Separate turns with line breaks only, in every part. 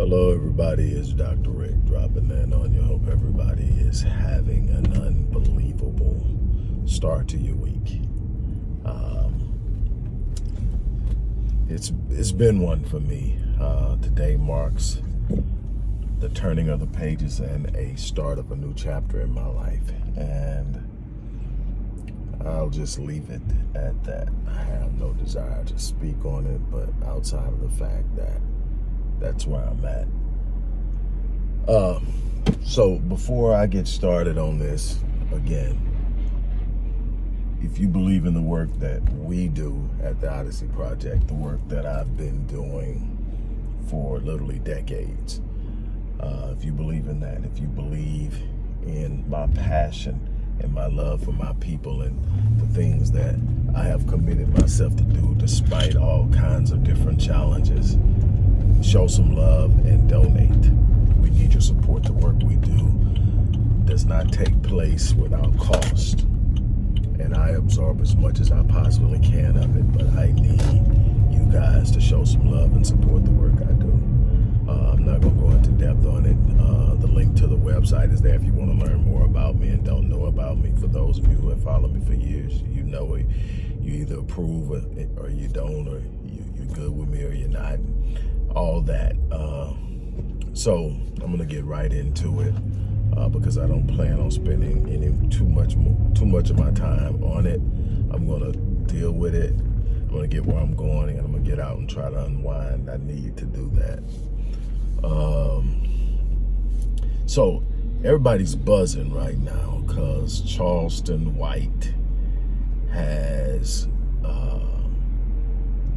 Hello, everybody. It's Dr. Rick dropping in on you. Hope everybody is having an unbelievable start to your week. Um, it's it's been one for me. Uh, today marks the turning of the pages and a start of a new chapter in my life, and I'll just leave it at that. I have no desire to speak on it, but outside of the fact that that's where I'm at. Uh, so before I get started on this, again, if you believe in the work that we do at the Odyssey Project, the work that I've been doing for literally decades, uh, if you believe in that, if you believe in my passion and my love for my people and the things that I have committed myself to do despite all kinds of different challenges, show some love and donate. We need your support. The work we do does not take place without cost. And I absorb as much as I possibly can of it, but I need you guys to show some love and support the work I do. Uh, I'm not going to go into depth on it. Uh, the link to the website is there if you want to learn more about me and don't know about me. For those of you who have followed me for years, you know it. You either approve or, or you don't, or you, you're good with me or you're not all that. Uh, so I'm gonna get right into it uh, because I don't plan on spending any too much too much of my time on it. I'm gonna deal with it. I'm gonna get where I'm going, and I'm gonna get out and try to unwind. I need to do that. Um, so everybody's buzzing right now because Charleston White has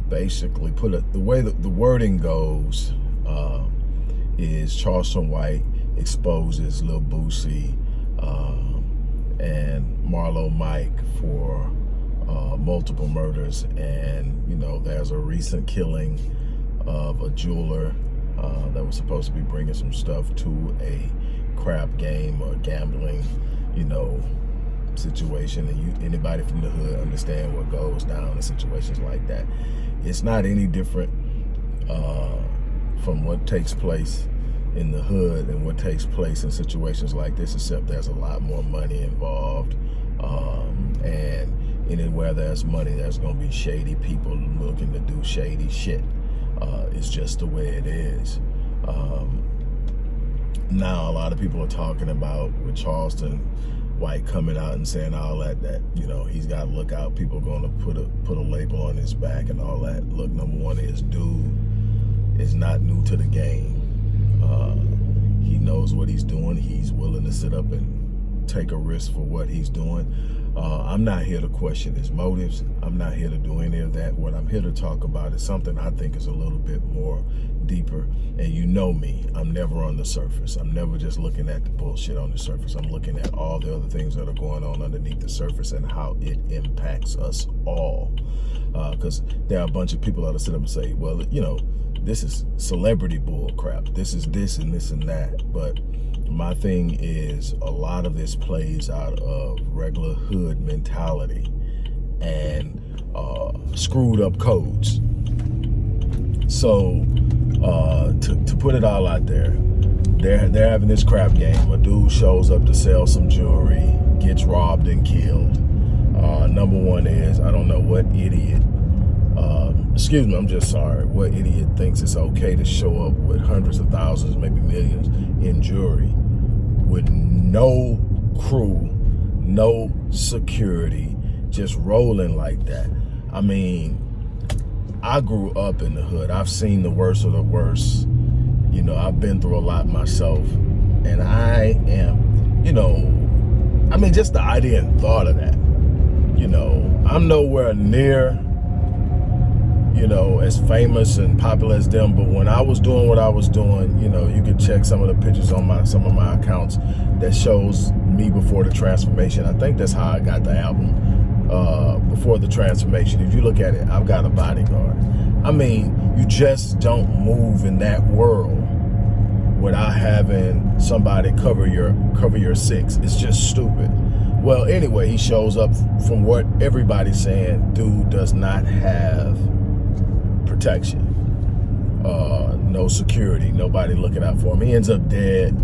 basically put it, the way that the wording goes uh, is Charleston White exposes Lil Boosie um, and Marlo Mike for uh, multiple murders. And, you know, there's a recent killing of a jeweler uh, that was supposed to be bringing some stuff to a crap game or gambling, you know, situation. And you, anybody from the hood understand what goes down in situations like that it's not any different uh, from what takes place in the hood and what takes place in situations like this, except there's a lot more money involved. Um, and anywhere there's money, there's going to be shady people looking to do shady shit. Uh, it's just the way it is. Um, now, a lot of people are talking about with Charleston White coming out and saying all that, that, you know, he's got to look out. People are going to put a, put a label on his back and all that. Look, number one is dude is not new to the game. Uh, he knows what he's doing. He's willing to sit up and take a risk for what he's doing. Uh, I'm not here to question his motives. I'm not here to do any of that. What I'm here to talk about is something I think is a little bit more deeper. And you know me, I'm never on the surface. I'm never just looking at the bullshit on the surface. I'm looking at all the other things that are going on underneath the surface and how it impacts us all. Because uh, there are a bunch of people that sit up and say, well, you know, this is celebrity bull crap. This is this and this and that. But my thing is a lot of this plays out of regular hood mentality and uh, screwed up codes. So uh, to, to put it all out there, they're, they're having this crap game. A dude shows up to sell some jewelry, gets robbed and killed. Uh, number one is, I don't know what idiot, um, excuse me, I'm just sorry, what idiot thinks it's okay to show up with hundreds of thousands, maybe millions in jewelry with no crew, no security, just rolling like that. I mean, I grew up in the hood. I've seen the worst of the worst. You know, I've been through a lot myself. And I am, you know, I mean, just the idea and thought of that. You know, I'm nowhere near you know, as famous and popular as them. But when I was doing what I was doing, you know, you can check some of the pictures on my some of my accounts that shows me before the transformation. I think that's how I got the album uh, before the transformation. If you look at it, I've got a bodyguard. I mean, you just don't move in that world without having somebody cover your cover your six. It's just stupid. Well, anyway, he shows up from what everybody's saying. Dude does not have protection. uh, no security, nobody looking out for him. He ends up dead,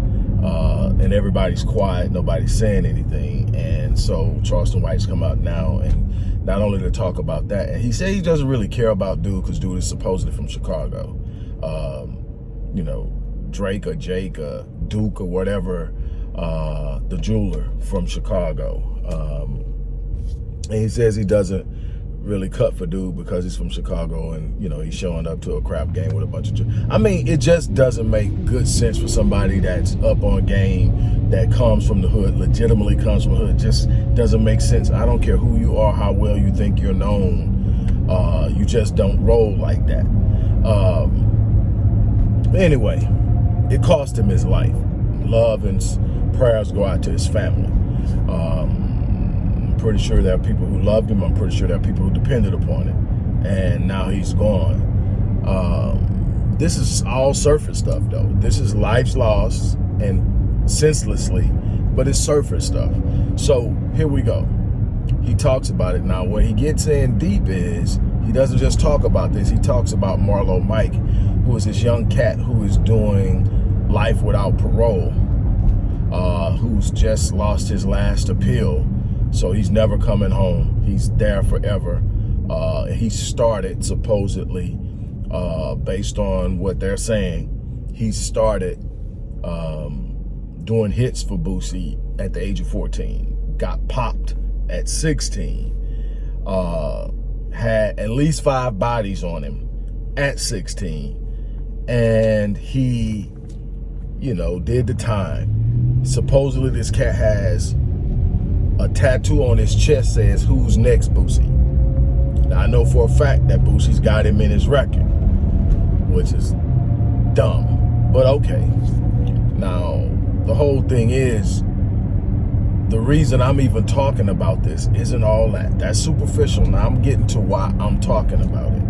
uh, and everybody's quiet, nobody's saying anything. And so Charleston White's come out now and not only to talk about that, and he said he doesn't really care about Dude because Dude is supposedly from Chicago. Um, you know, Drake or Jake or Duke or whatever, uh, the jeweler from Chicago. Um, and he says he doesn't really cut for dude because he's from Chicago and you know he's showing up to a crap game with a bunch of I mean it just doesn't make good sense for somebody that's up on game that comes from the hood legitimately comes from the hood just doesn't make sense. I don't care who you are how well you think you're known uh, you just don't roll like that. Um, anyway it cost him his life. Love and prayers go out to his family. Um, pretty sure there are people who loved him. I'm pretty sure there are people who depended upon it. And now he's gone. Um, this is all surface stuff, though. This is life's lost and senselessly, but it's surface stuff. So here we go. He talks about it. Now, what he gets in deep is he doesn't just talk about this. He talks about Marlo Mike, who is this young cat who is doing life without parole, uh, who's just lost his last appeal so he's never coming home. He's there forever. Uh, he started supposedly, uh, based on what they're saying, he started um, doing hits for Boosie at the age of 14. Got popped at 16. Uh, had at least five bodies on him at 16. And he, you know, did the time. Supposedly this cat has a tattoo on his chest says, who's next, Boosie? Now, I know for a fact that Boosie's got him in his record, which is dumb, but okay. Now, the whole thing is, the reason I'm even talking about this isn't all that. That's superficial. Now I'm getting to why I'm talking about it.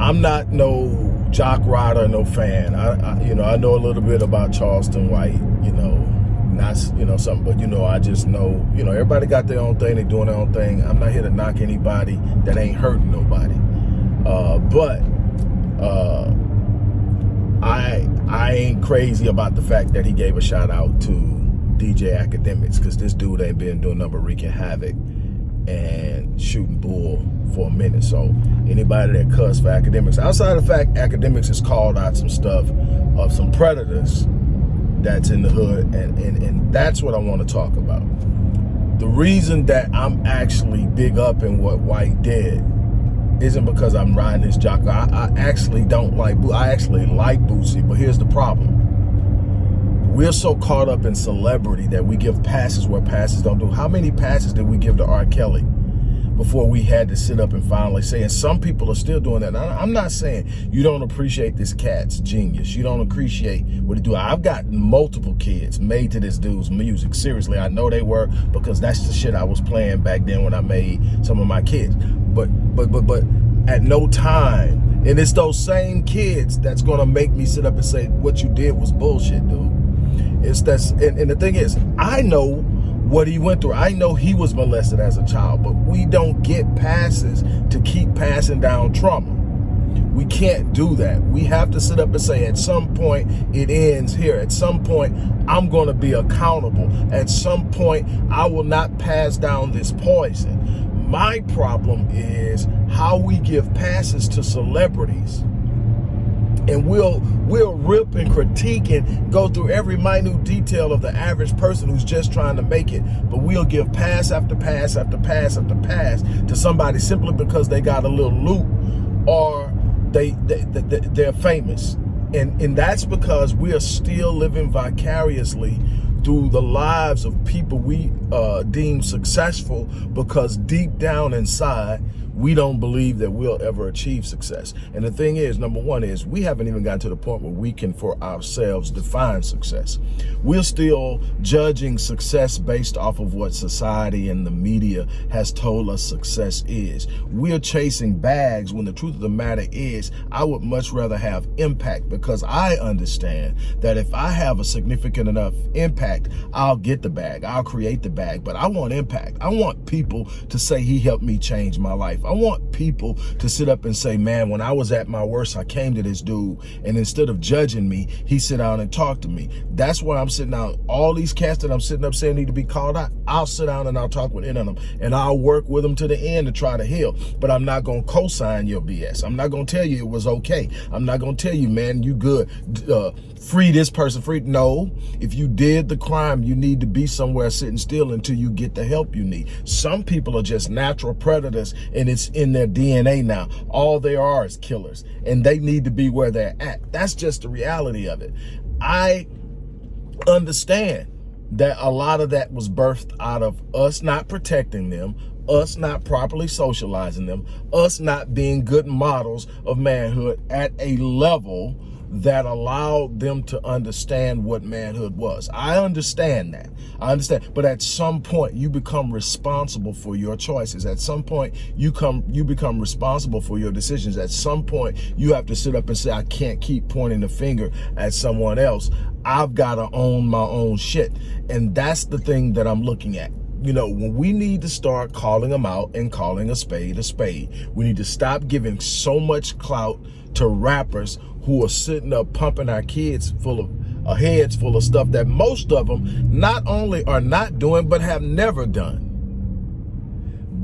I'm not no jock rider, no fan. I, I, you know, I know a little bit about Charleston White, you know, not you know something but you know i just know you know everybody got their own thing they doing their own thing. I'm not here to knock anybody that ain't hurting nobody. Uh, but uh, i i ain't crazy about the fact that he gave a shout out to dj Akademiks because this dude ain't been doing number wreaking havoc and shooting bull for a minute. So anybody that cuss for Akademiks, outside of the fact Akademiks has called out some stuff of some predators that's in the hood and, and, and that's what I want to talk about. The reason that I'm actually big up in what White did isn't because I'm riding this jock. I, I actually don't like, I actually like Boosie, but here's the problem. We're so caught up in celebrity that we give passes where passes don't do. How many passes did we give to R. Kelly? Before we had to sit up and finally say, and some people are still doing that. I'm not saying you don't appreciate this cat's genius. You don't appreciate what he do. I've got multiple kids made to this dude's music. Seriously, I know they were because that's the shit I was playing back then when I made some of my kids. But, but, but, but at no time, and it's those same kids that's gonna make me sit up and say, what you did was bullshit, dude. It's that's, and, and the thing is, I know what he went through. I know he was molested as a child, but we don't get passes to keep passing down trauma. We can't do that. We have to sit up and say, at some point, it ends here. At some point, I'm going to be accountable. At some point, I will not pass down this poison. My problem is how we give passes to celebrities and we'll we'll rip and critique and go through every minute detail of the average person who's just trying to make it. But we'll give pass after pass after pass after pass to somebody simply because they got a little loot or they, they, they they're famous. And and that's because we are still living vicariously through the lives of people we uh, deem successful because deep down inside we don't believe that we'll ever achieve success. And the thing is, number one is we haven't even gotten to the point where we can for ourselves define success. We're still judging success based off of what society and the media has told us success is. We're chasing bags when the truth of the matter is I would much rather have impact because I understand that if I have a significant enough impact, I'll get the bag, I'll create the bag, but I want impact. I want people to say he helped me change my life. Life. I want people to sit up and say, man, when I was at my worst, I came to this dude and instead of judging me, he sit down and talk to me. That's why I'm sitting down. All these cats that I'm sitting up saying need to be called out, I'll sit down and I'll talk with any of them and I'll work with them to the end to try to heal. But I'm not going to co-sign your BS. I'm not going to tell you it was okay. I'm not going to tell you, man, you good. Uh, free this person, free. No, if you did the crime, you need to be somewhere sitting still until you get the help you need. Some people are just natural predators and it's in their DNA now. All they are is killers and they need to be where they're at. That's just the reality of it. I understand that a lot of that was birthed out of us not protecting them, us not properly socializing them, us not being good models of manhood at a level that allowed them to understand what manhood was. I understand that. I understand. But at some point, you become responsible for your choices. At some point, you come you become responsible for your decisions. At some point, you have to sit up and say, I can't keep pointing the finger at someone else. I've got to own my own shit. And that's the thing that I'm looking at you know, when we need to start calling them out and calling a spade a spade, we need to stop giving so much clout to rappers who are sitting up pumping our kids full of heads full of stuff that most of them not only are not doing, but have never done.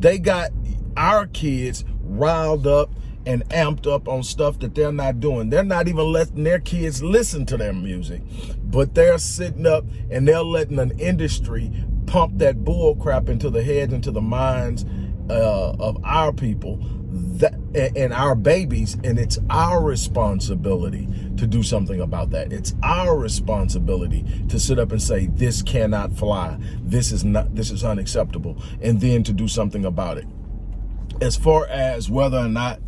They got our kids riled up and amped up on stuff that they're not doing. They're not even letting their kids listen to their music, but they're sitting up and they're letting an industry pump that bull crap into the heads, into the minds uh, of our people that and our babies and it's our responsibility to do something about that. It's our responsibility to sit up and say this cannot fly. This is not this is unacceptable and then to do something about it. As far as whether or not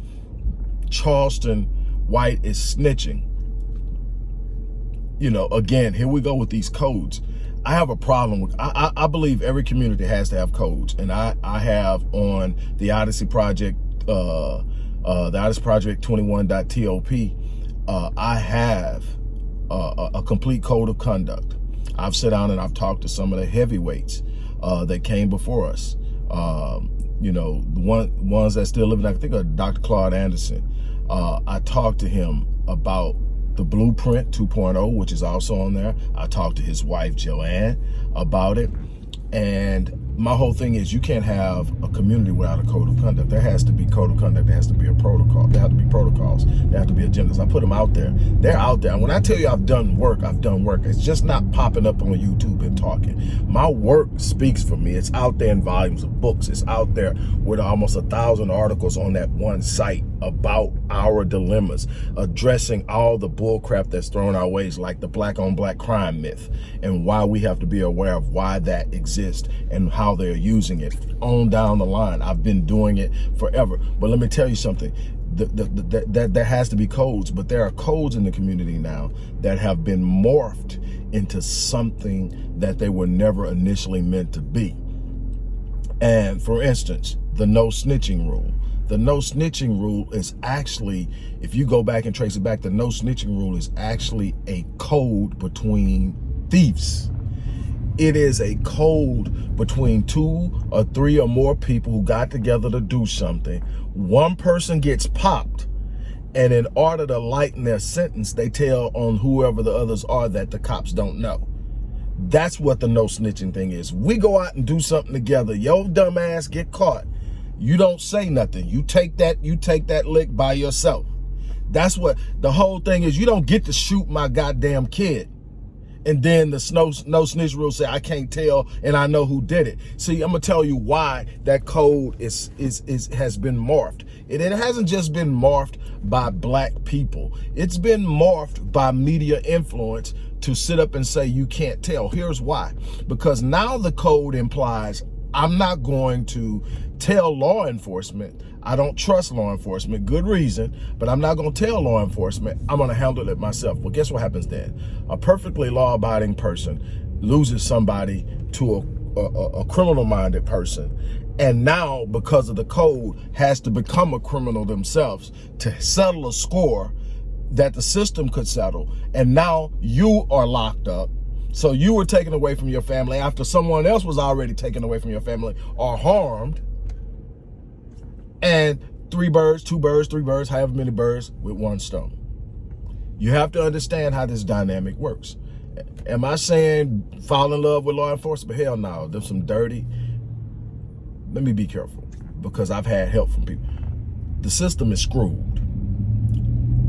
charleston white is snitching you know again here we go with these codes I have a problem with, I, I, I, believe every community has to have codes. And I, I have on the Odyssey Project uh, uh, the Odyssey Project 21.top, uh, I have uh, a complete code of conduct. I've sat down and I've talked to some of the heavyweights uh, that came before us. Um, you know, the one ones that still living, I think of Dr. Claude Anderson. Uh, I talked to him about the Blueprint 2.0, which is also on there. I talked to his wife, Joanne, about it. And my whole thing is you can't have a community without a code of conduct. There has to be code of conduct. There has to be a protocol. There have to be protocols. There have to be agendas. I put them out there. They're out there. And when I tell you I've done work, I've done work. It's just not popping up on YouTube and talking. My work speaks for me. It's out there in volumes of books. It's out there with almost a thousand articles on that one site about our dilemmas, addressing all the bullcrap that's thrown our ways, like the black on black crime myth, and why we have to be aware of why that exists and how they're using it on down the line. I've been doing it forever. But let me tell you something. The, the, the, that there has to be codes, but there are codes in the community now that have been morphed into something that they were never initially meant to be. And for instance, the no snitching rule the no snitching rule is actually, if you go back and trace it back, the no snitching rule is actually a code between thieves. It is a code between two or three or more people who got together to do something. One person gets popped and in order to lighten their sentence, they tell on whoever the others are that the cops don't know. That's what the no snitching thing is. We go out and do something together. Yo dumb ass get caught you don't say nothing. You take that, you take that lick by yourself. That's what the whole thing is. You don't get to shoot my goddamn kid. And then the snow, no snitch rule say, I can't tell and I know who did it. See, I'm gonna tell you why that code is, is, is has been morphed. It, it hasn't just been morphed by black people. It's been morphed by media influence to sit up and say you can't tell. Here's why. Because now the code implies I'm not going to tell law enforcement I don't trust law enforcement, good reason, but I'm not going to tell law enforcement. I'm going to handle it myself. Well, guess what happens then? A perfectly law-abiding person loses somebody to a, a, a criminal-minded person and now because of the code has to become a criminal themselves to settle a score that the system could settle and now you are locked up so you were taken away from your family after someone else was already taken away from your family or harmed and three birds, two birds, three birds, however many birds with one stone. You have to understand how this dynamic works. Am I saying fall in love with law enforcement? Hell no, there's some dirty. Let me be careful because I've had help from people. The system is screwed.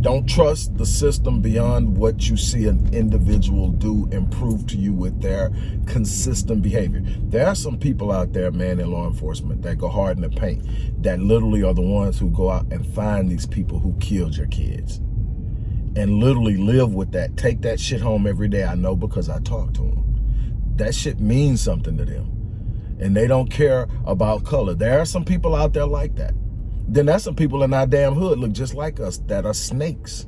Don't trust the system beyond what you see an individual do and prove to you with their consistent behavior. There are some people out there, man, in law enforcement that go hard in the paint, that literally are the ones who go out and find these people who killed your kids and literally live with that. Take that shit home every day. I know because I talk to them. That shit means something to them. And they don't care about color. There are some people out there like that. Then there's some people in our damn hood look just like us that are snakes.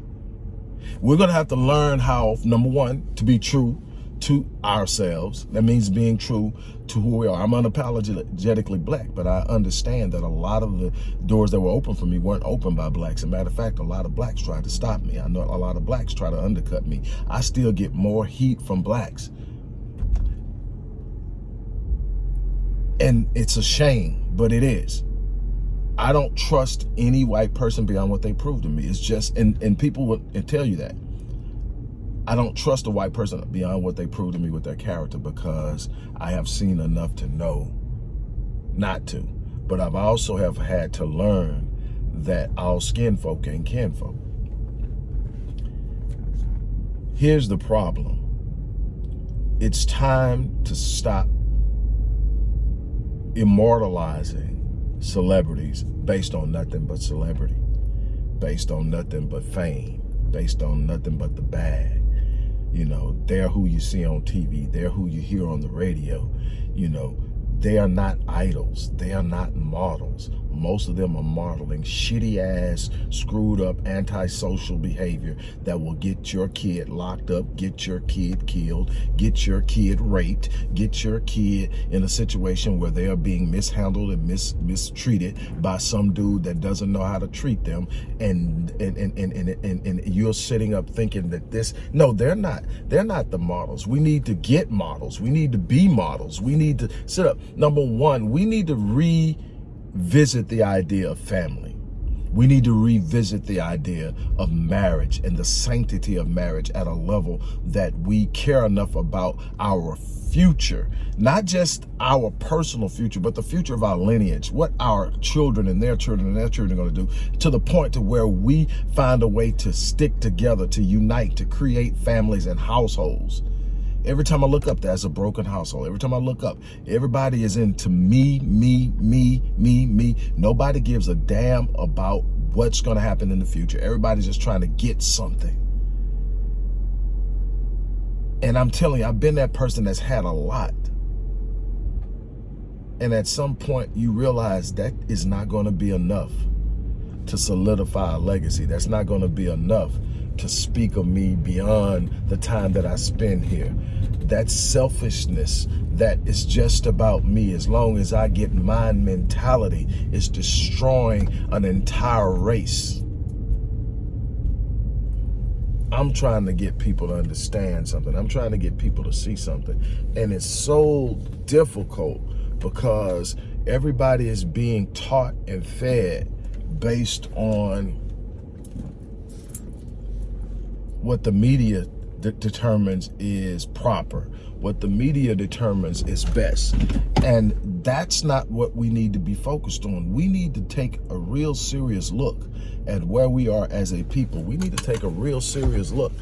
We're going to have to learn how, number one, to be true to ourselves. That means being true to who we are. I'm unapologetically black, but I understand that a lot of the doors that were open for me weren't opened by blacks. As a matter of fact, a lot of blacks tried to stop me. I know a lot of blacks try to undercut me. I still get more heat from blacks. And it's a shame, but it is. I don't trust any white person beyond what they prove to me. It's just, and, and people will tell you that. I don't trust a white person beyond what they prove to me with their character because I have seen enough to know not to. But I've also have had to learn that all skin folk ain't kinfolk. Here's the problem. It's time to stop immortalizing celebrities based on nothing but celebrity, based on nothing but fame, based on nothing but the bag you know, they're who you see on TV. They're who you hear on the radio. You know, they are not idols. They are not models. Most of them are modeling shitty ass, screwed up, antisocial behavior that will get your kid locked up, get your kid killed, get your kid raped, get your kid in a situation where they are being mishandled and mis mistreated by some dude that doesn't know how to treat them. And and, and, and, and, and, and you're sitting up thinking that this, no, they're not. They're not the models. We need to get models. We need to be models. We need to sit up. Number one, we need to re visit the idea of family. We need to revisit the idea of marriage and the sanctity of marriage at a level that we care enough about our future, not just our personal future, but the future of our lineage, what our children and their children and their children are going to do to the point to where we find a way to stick together, to unite, to create families and households Every time I look up, there's a broken household. Every time I look up, everybody is into me, me, me, me, me. Nobody gives a damn about what's going to happen in the future. Everybody's just trying to get something. And I'm telling you, I've been that person that's had a lot. And at some point, you realize that is not going to be enough to solidify a legacy. That's not going to be enough to speak of me beyond the time that I spend here. That selfishness that is just about me, as long as I get my mentality, is destroying an entire race. I'm trying to get people to understand something. I'm trying to get people to see something. And it's so difficult because everybody is being taught and fed based on what the media de determines is proper. What the media determines is best. And that's not what we need to be focused on. We need to take a real serious look at where we are as a people. We need to take a real serious look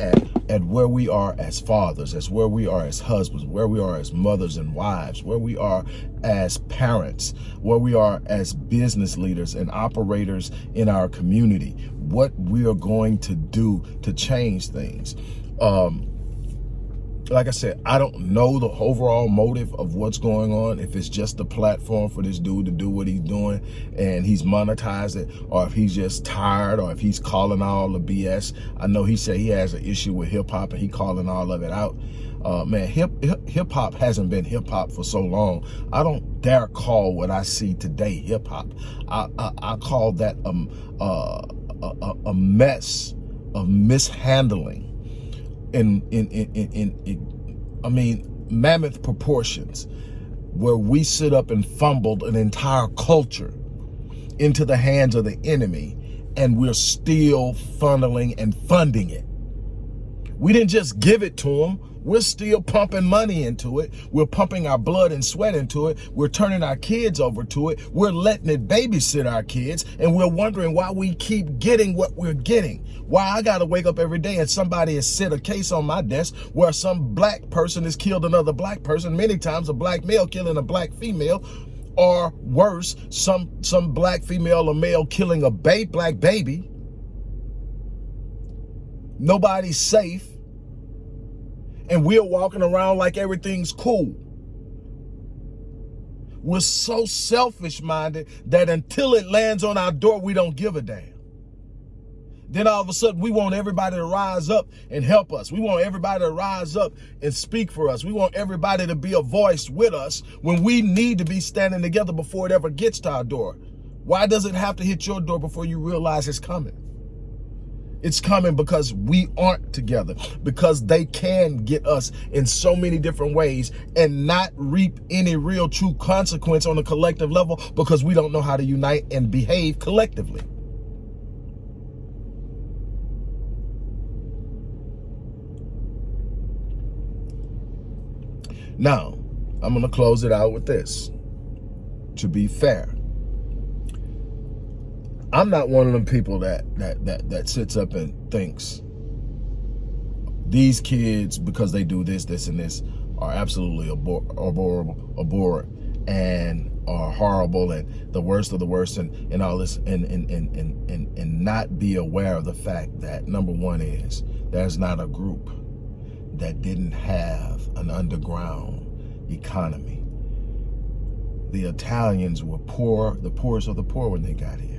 at, at where we are as fathers, as where we are as husbands, where we are as mothers and wives, where we are as parents, where we are as business leaders and operators in our community, what we are going to do to change things. Um, like I said, I don't know the overall motive of what's going on. If it's just the platform for this dude to do what he's doing and he's monetized it, or if he's just tired, or if he's calling all the BS. I know he said he has an issue with hip hop and he calling all of it out. Uh, man, hip, hip, hop hasn't been hip hop for so long. I don't dare call what I see today hip hop. I, I, I call that um, uh, a, a mess of mishandling in, in, in, in, in, I mean, mammoth proportions where we sit up and fumbled an entire culture into the hands of the enemy and we're still funneling and funding it. We didn't just give it to them. We're still pumping money into it. We're pumping our blood and sweat into it. We're turning our kids over to it. We're letting it babysit our kids. And we're wondering why we keep getting what we're getting. Why I got to wake up every day and somebody has set a case on my desk where some black person has killed another black person. Many times a black male killing a black female or worse, some, some black female or male killing a ba black baby. Nobody's safe and we're walking around like everything's cool. We're so selfish-minded that until it lands on our door, we don't give a damn. Then all of a sudden, we want everybody to rise up and help us. We want everybody to rise up and speak for us. We want everybody to be a voice with us when we need to be standing together before it ever gets to our door. Why does it have to hit your door before you realize it's coming? It's coming because we aren't together, because they can get us in so many different ways and not reap any real true consequence on a collective level because we don't know how to unite and behave collectively. Now, I'm going to close it out with this. To be fair, I'm not one of them people that that that that sits up and thinks these kids because they do this, this, and this are absolutely abhor abhorrent, and are horrible and the worst of the worst and, and all this and, and, and, and, and, and not be aware of the fact that number one is there's not a group that didn't have an underground economy. The Italians were poor, the poorest of the poor when they got here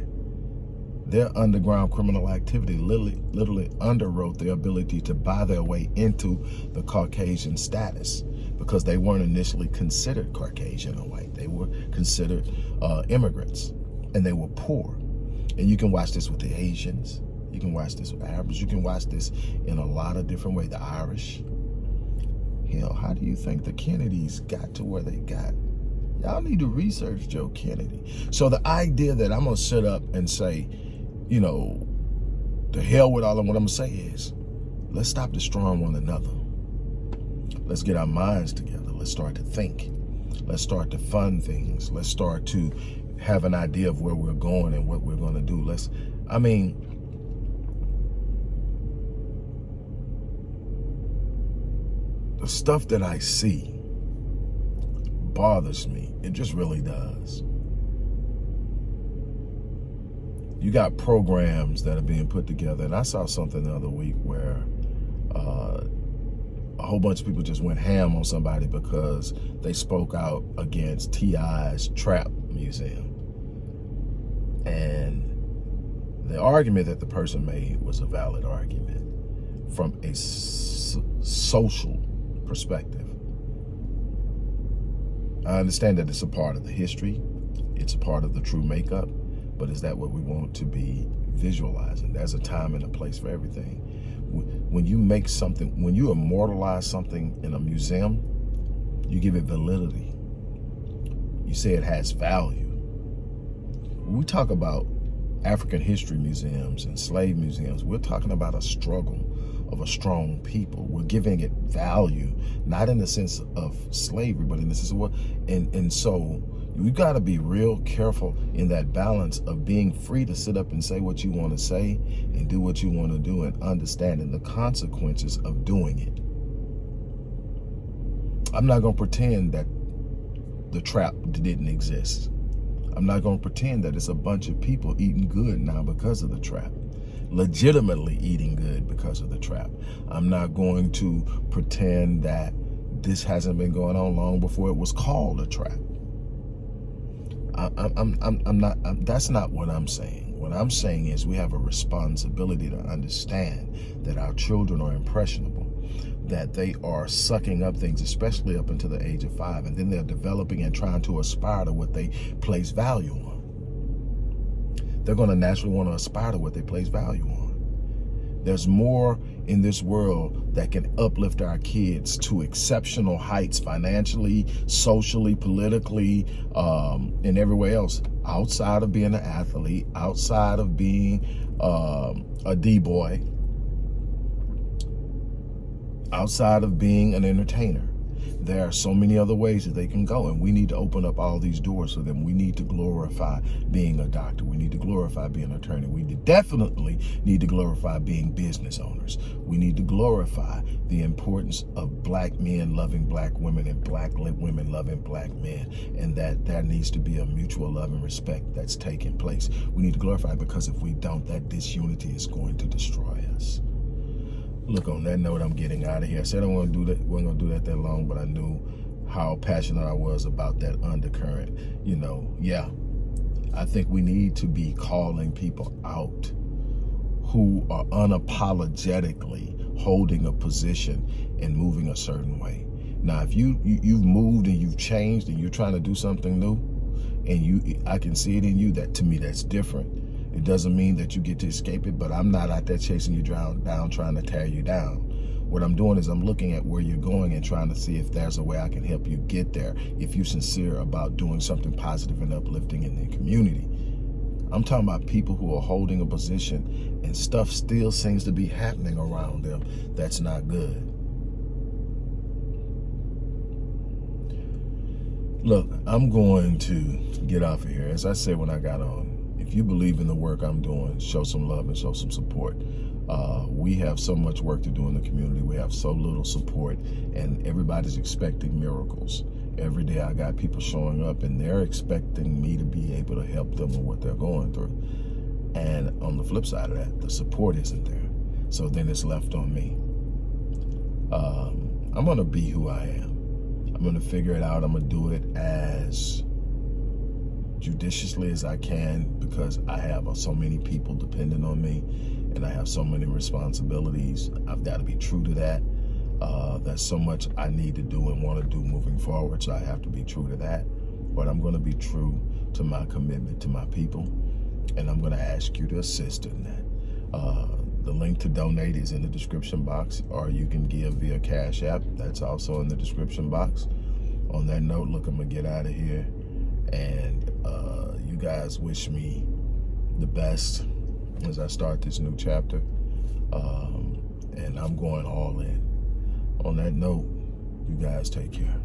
their underground criminal activity literally, literally underwrote their ability to buy their way into the Caucasian status because they weren't initially considered Caucasian or white. They were considered uh, immigrants and they were poor. And you can watch this with the Asians. You can watch this with Arabs. You can watch this in a lot of different ways. The Irish. Hell, how do you think the Kennedys got to where they got? Y'all need to research Joe Kennedy. So the idea that I'm going to sit up and say, you know, the hell with all of what I'm gonna say is, let's stop destroying one another. Let's get our minds together. Let's start to think. Let's start to fund things. Let's start to have an idea of where we're going and what we're gonna do. Let's, I mean, the stuff that I see bothers me. It just really does you got programs that are being put together. And I saw something the other week where uh, a whole bunch of people just went ham on somebody because they spoke out against T.I.'s Trap Museum. And the argument that the person made was a valid argument from a social perspective. I understand that it's a part of the history. It's a part of the true makeup but is that what we want to be visualizing? There's a time and a place for everything. When you make something, when you immortalize something in a museum, you give it validity. You say it has value. When we talk about African history museums and slave museums, we're talking about a struggle of a strong people. We're giving it value, not in the sense of slavery, but in the sense of what, and, and so you got to be real careful in that balance of being free to sit up and say what you want to say and do what you want to do and understanding the consequences of doing it. I'm not going to pretend that the trap didn't exist. I'm not going to pretend that it's a bunch of people eating good now because of the trap legitimately eating good because of the trap. I'm not going to pretend that this hasn't been going on long before it was called a trap. I, I'm, I'm, I'm not, I'm, that's not what I'm saying. What I'm saying is we have a responsibility to understand that our children are impressionable, that they are sucking up things, especially up until the age of five, and then they're developing and trying to aspire to what they place value on. They're going to naturally want to aspire to what they place value on. There's more in this world that can uplift our kids to exceptional heights financially, socially, politically, um, and everywhere else. Outside of being an athlete, outside of being um, a D-boy, outside of being an entertainer there are so many other ways that they can go and we need to open up all these doors for them. We need to glorify being a doctor. We need to glorify being an attorney. We definitely need to glorify being business owners. We need to glorify the importance of black men loving black women and black women loving black men and that there needs to be a mutual love and respect that's taking place. We need to glorify because if we don't that disunity is going to destroy us look on that note i'm getting out of here. I said i want to do that wasn't gonna do that that long but i knew how passionate i was about that undercurrent you know. Yeah i think we need to be calling people out who are unapologetically holding a position and moving a certain way. Now if you, you you've moved and you've changed and you're trying to do something new and you i can see it in you that to me that's different it doesn't mean that you get to escape it, but I'm not out there chasing you down, down trying to tear you down. What I'm doing is I'm looking at where you're going and trying to see if there's a way I can help you get there, if you're sincere about doing something positive and uplifting in the community. I'm talking about people who are holding a position and stuff still seems to be happening around them that's not good. Look, I'm going to get off of here. As I said when I got on, if you believe in the work I'm doing, show some love and show some support. Uh, we have so much work to do in the community. We have so little support and everybody's expecting miracles. Every day I got people showing up and they're expecting me to be able to help them with what they're going through. And on the flip side of that, the support isn't there. So then it's left on me. Um, I'm gonna be who I am. I'm gonna figure it out. I'm gonna do it as judiciously as I can because I have so many people depending on me and I have so many responsibilities. I've got to be true to that. Uh, there's so much I need to do and want to do moving forward, so I have to be true to that. But I'm going to be true to my commitment to my people, and I'm going to ask you to assist in that. Uh, the link to donate is in the description box, or you can give via Cash App. That's also in the description box. On that note, look, I'm going to get out of here. And uh, you guys wish me the best as I start this new chapter. Um, and I'm going all in. On that note, you guys take care.